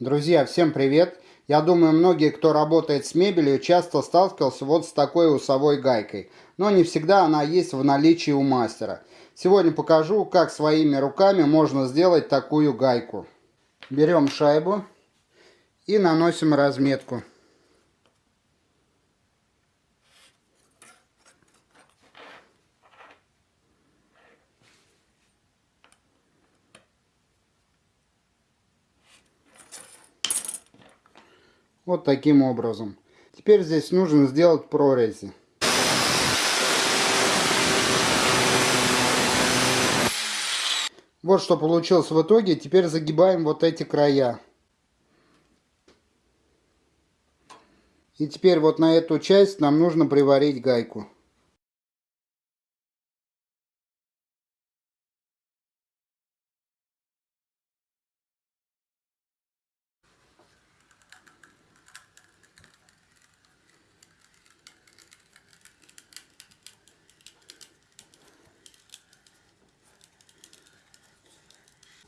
Друзья, всем привет! Я думаю, многие, кто работает с мебелью, часто сталкивался вот с такой усовой гайкой. Но не всегда она есть в наличии у мастера. Сегодня покажу, как своими руками можно сделать такую гайку. Берем шайбу и наносим разметку. Вот таким образом. Теперь здесь нужно сделать прорези. Вот что получилось в итоге. Теперь загибаем вот эти края. И теперь вот на эту часть нам нужно приварить гайку.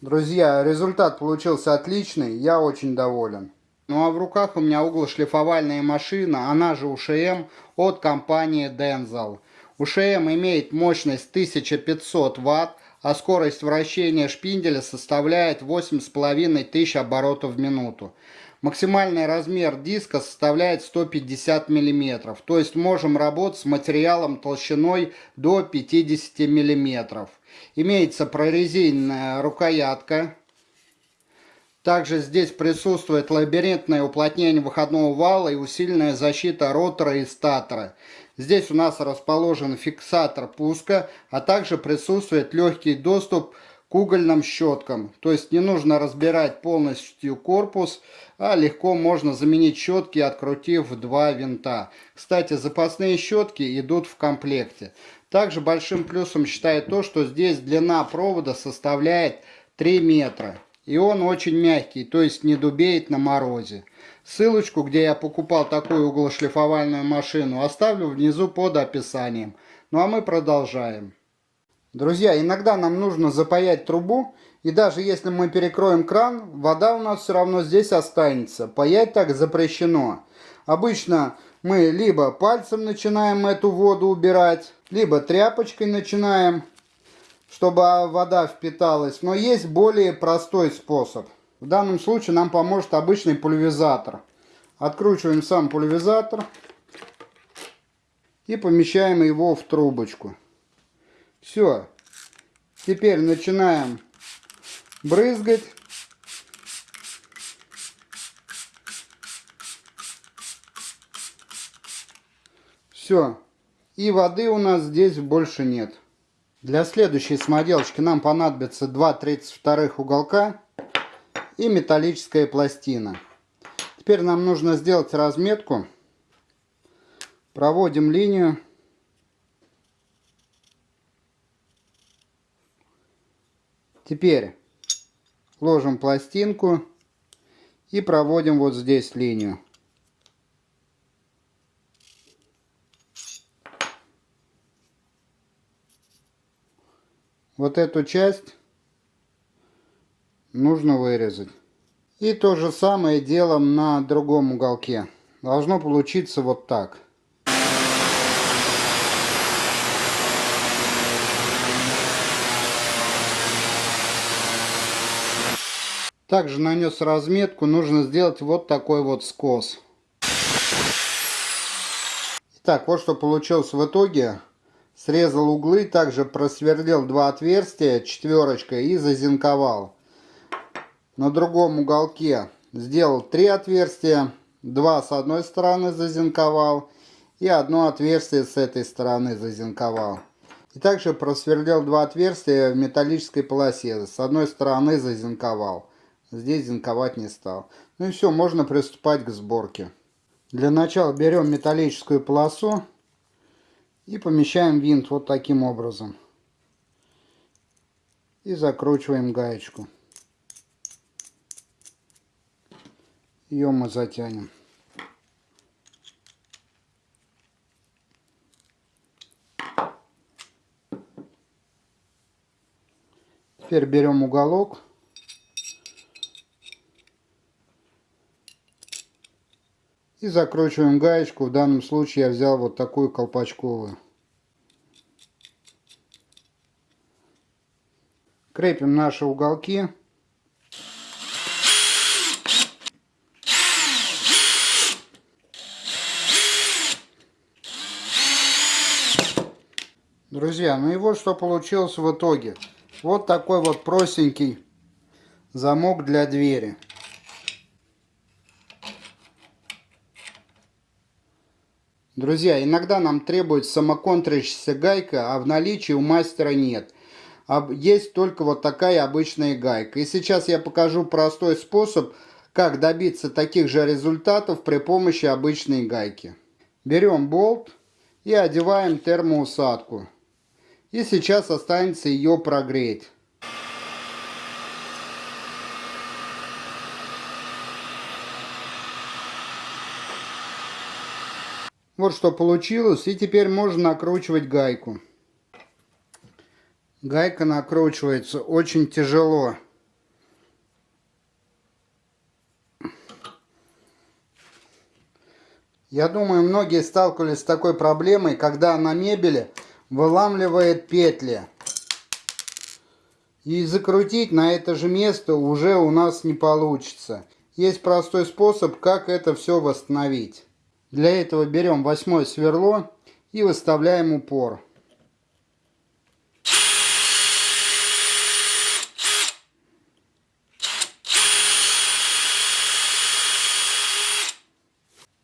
Друзья, результат получился отличный, я очень доволен. Ну а в руках у меня углошлифовальная машина, она же УШМ от компании Denzel. УШМ имеет мощность 1500 Вт, а скорость вращения шпинделя составляет 8500 оборотов в минуту. Максимальный размер диска составляет 150 мм, то есть можем работать с материалом толщиной до 50 мм. Имеется прорезиненная рукоятка. Также здесь присутствует лабиринтное уплотнение выходного вала и усиленная защита ротора и статора. Здесь у нас расположен фиксатор пуска, а также присутствует легкий доступ к угольным щеткам. То есть не нужно разбирать полностью корпус, а легко можно заменить щетки, открутив два винта. Кстати, запасные щетки идут в комплекте. Также большим плюсом считаю то, что здесь длина провода составляет 3 метра. И он очень мягкий, то есть не дубеет на морозе. Ссылочку, где я покупал такую углошлифовальную машину, оставлю внизу под описанием. Ну а мы продолжаем. Друзья, иногда нам нужно запаять трубу, и даже если мы перекроем кран, вода у нас все равно здесь останется. Паять так запрещено. Обычно мы либо пальцем начинаем эту воду убирать, либо тряпочкой начинаем, чтобы вода впиталась. Но есть более простой способ. В данном случае нам поможет обычный пульверизатор. Откручиваем сам пульверизатор и помещаем его в трубочку. Все. Теперь начинаем брызгать. Все. И воды у нас здесь больше нет. Для следующей самоделочки нам понадобится 2 32 уголка и металлическая пластина. Теперь нам нужно сделать разметку. Проводим линию. Теперь ложим пластинку и проводим вот здесь линию. вот эту часть нужно вырезать. И то же самое делаем на другом уголке. Должно получиться вот так. Также нанес разметку, нужно сделать вот такой вот скос. Итак, вот что получилось в итоге. Срезал углы, также просверлил два отверстия четверочкой и зазинковал. На другом уголке сделал три отверстия, два с одной стороны зазинковал и одно отверстие с этой стороны зазинковал. И также просверлил два отверстия в металлической полосе. С одной стороны зазинковал. Здесь зинковать не стал. Ну и все, можно приступать к сборке. Для начала берем металлическую полосу и помещаем винт вот таким образом. И закручиваем гаечку. Ее мы затянем. Теперь берем уголок. И закручиваем гаечку. В данном случае я взял вот такую колпачковую. Крепим наши уголки. Друзья, ну и вот что получилось в итоге. Вот такой вот простенький замок для двери. Друзья, иногда нам требуется самоконтрящаяся гайка, а в наличии у мастера нет. Есть только вот такая обычная гайка. И сейчас я покажу простой способ, как добиться таких же результатов при помощи обычной гайки. Берем болт и одеваем термоусадку. И сейчас останется ее прогреть. Вот что получилось. И теперь можно накручивать гайку. Гайка накручивается очень тяжело. Я думаю, многие сталкивались с такой проблемой, когда на мебели выламливает петли. И закрутить на это же место уже у нас не получится. Есть простой способ, как это все восстановить. Для этого берем восьмое сверло и выставляем упор.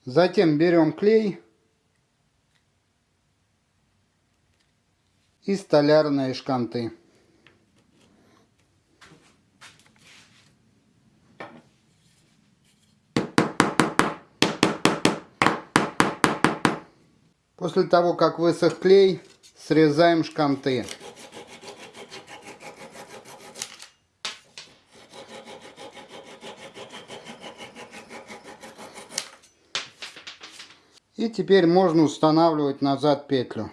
Затем берем клей и столярные шканты. После того, как высох клей, срезаем шканты. И теперь можно устанавливать назад петлю.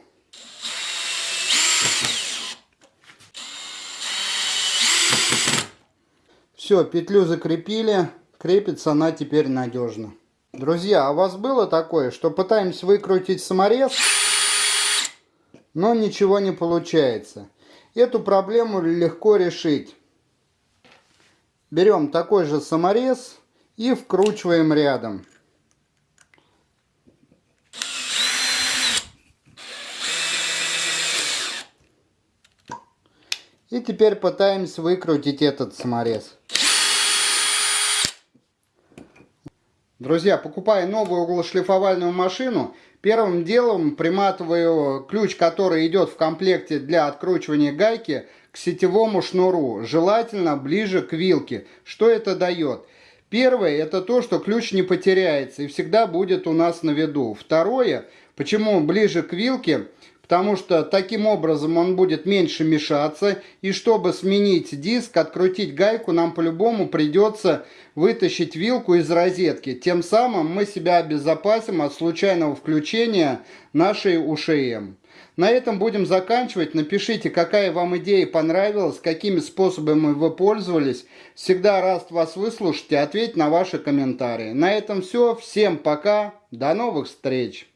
Все, петлю закрепили, крепится она теперь надежно. Друзья, а у вас было такое, что пытаемся выкрутить саморез, но ничего не получается? Эту проблему легко решить. Берем такой же саморез и вкручиваем рядом. И теперь пытаемся выкрутить этот саморез. Друзья, покупая новую углошлифовальную машину, первым делом приматываю ключ, который идет в комплекте для откручивания гайки, к сетевому шнуру, желательно ближе к вилке. Что это дает? Первое, это то, что ключ не потеряется и всегда будет у нас на виду. Второе, почему ближе к вилке? Потому что таким образом он будет меньше мешаться. И чтобы сменить диск, открутить гайку, нам по-любому придется вытащить вилку из розетки. Тем самым мы себя обезопасим от случайного включения нашей УШМ. На этом будем заканчивать. Напишите, какая вам идея понравилась, какими способами вы пользовались. Всегда рад вас выслушать и ответить на ваши комментарии. На этом все. Всем пока. До новых встреч.